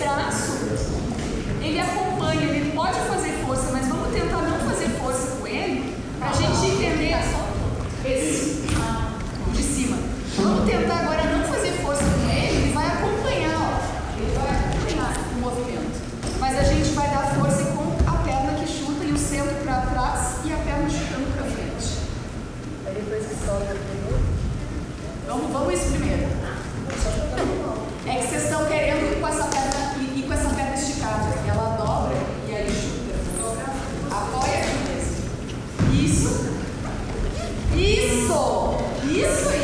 braço, ele acompanha, ele pode fazer força, mas vamos tentar não fazer força com ele, para a gente entender esse ah, de cima. Vamos tentar agora não fazer força com ele, ele vai acompanhar, ó. Ele vai acompanhar o movimento. Mas a gente vai dar força com a perna que chuta e o centro para trás e a perna chutando para frente. Aí depois que solta, vamos, vamos Isso aí.